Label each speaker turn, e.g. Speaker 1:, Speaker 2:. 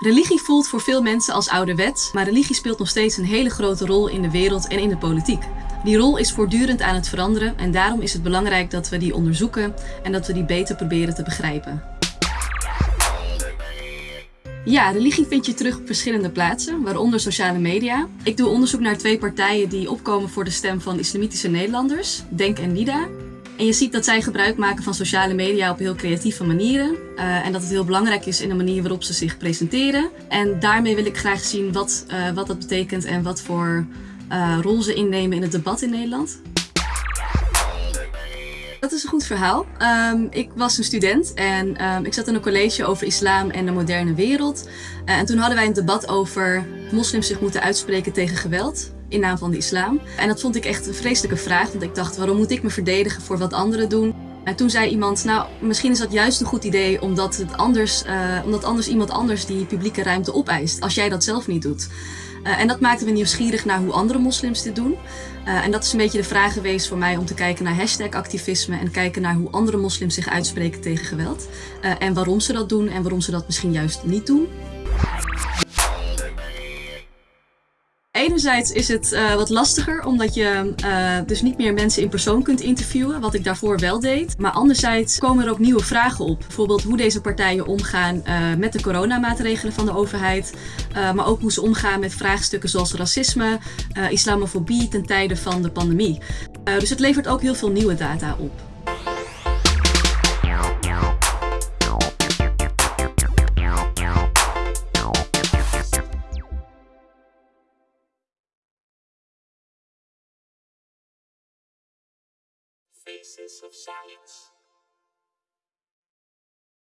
Speaker 1: Religie voelt voor veel mensen als ouderwet, maar religie speelt nog steeds een hele grote rol in de wereld en in de politiek. Die rol is voortdurend aan het veranderen en daarom is het belangrijk dat we die onderzoeken en dat we die beter proberen te begrijpen. Ja, religie vind je terug op verschillende plaatsen, waaronder sociale media. Ik doe onderzoek naar twee partijen die opkomen voor de stem van islamitische Nederlanders, Denk en Nida. En je ziet dat zij gebruik maken van sociale media op heel creatieve manieren. Uh, en dat het heel belangrijk is in de manier waarop ze zich presenteren. En daarmee wil ik graag zien wat, uh, wat dat betekent en wat voor uh, rol ze innemen in het debat in Nederland. Dat is een goed verhaal. Um, ik was een student en um, ik zat in een college over islam en de moderne wereld. En toen hadden wij een debat over moslims zich moeten uitspreken tegen geweld in naam van de islam. En dat vond ik echt een vreselijke vraag, want ik dacht, waarom moet ik me verdedigen voor wat anderen doen? En toen zei iemand, nou, misschien is dat juist een goed idee omdat, het anders, uh, omdat anders iemand anders die publieke ruimte opeist, als jij dat zelf niet doet. Uh, en dat maakte me nieuwsgierig naar hoe andere moslims dit doen. Uh, en dat is een beetje de vraag geweest voor mij om te kijken naar hashtag activisme en kijken naar hoe andere moslims zich uitspreken tegen geweld. En waarom ze dat doen en waarom ze dat misschien juist niet doen. Enerzijds is het uh, wat lastiger omdat je uh, dus niet meer mensen in persoon kunt interviewen, wat ik daarvoor wel deed. Maar anderzijds komen er ook nieuwe vragen op. Bijvoorbeeld hoe deze partijen omgaan uh, met de coronamaatregelen van de overheid. maar ook hoe ze omgaan met vraagstukken zoals racisme, islamofobie ten tijde van de pandemie. dus het levert ook heel veel nieuwe data op.
Speaker 2: Faces of Science.